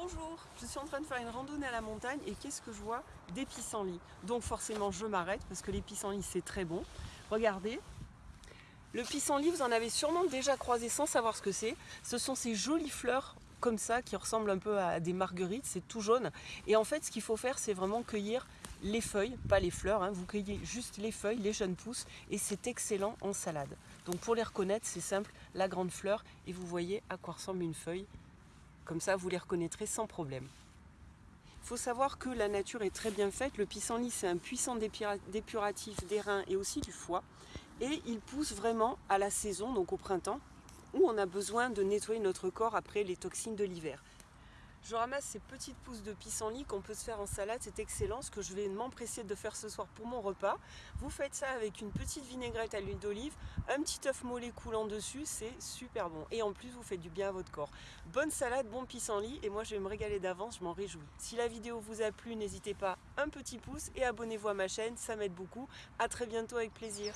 Bonjour, je suis en train de faire une randonnée à la montagne et qu'est-ce que je vois Des pissenlits. Donc forcément je m'arrête parce que les pissenlits c'est très bon. Regardez, le pissenlit vous en avez sûrement déjà croisé sans savoir ce que c'est. Ce sont ces jolies fleurs comme ça qui ressemblent un peu à des marguerites, c'est tout jaune. Et en fait ce qu'il faut faire c'est vraiment cueillir les feuilles, pas les fleurs, hein. vous cueillez juste les feuilles, les jeunes pousses et c'est excellent en salade. Donc pour les reconnaître c'est simple, la grande fleur et vous voyez à quoi ressemble une feuille comme ça, vous les reconnaîtrez sans problème. Il faut savoir que la nature est très bien faite. Le pissenlit, c'est un puissant dépuratif des reins et aussi du foie. Et il pousse vraiment à la saison, donc au printemps, où on a besoin de nettoyer notre corps après les toxines de l'hiver. Je ramasse ces petites pousses de pissenlit qu'on peut se faire en salade, c'est excellent, ce que je vais m'empresser de faire ce soir pour mon repas. Vous faites ça avec une petite vinaigrette à l'huile d'olive, un petit œuf mollet coulant dessus, c'est super bon. Et en plus, vous faites du bien à votre corps. Bonne salade, bon pissenlit, et moi je vais me régaler d'avance, je m'en réjouis. Si la vidéo vous a plu, n'hésitez pas, un petit pouce et abonnez-vous à ma chaîne, ça m'aide beaucoup. A très bientôt avec plaisir.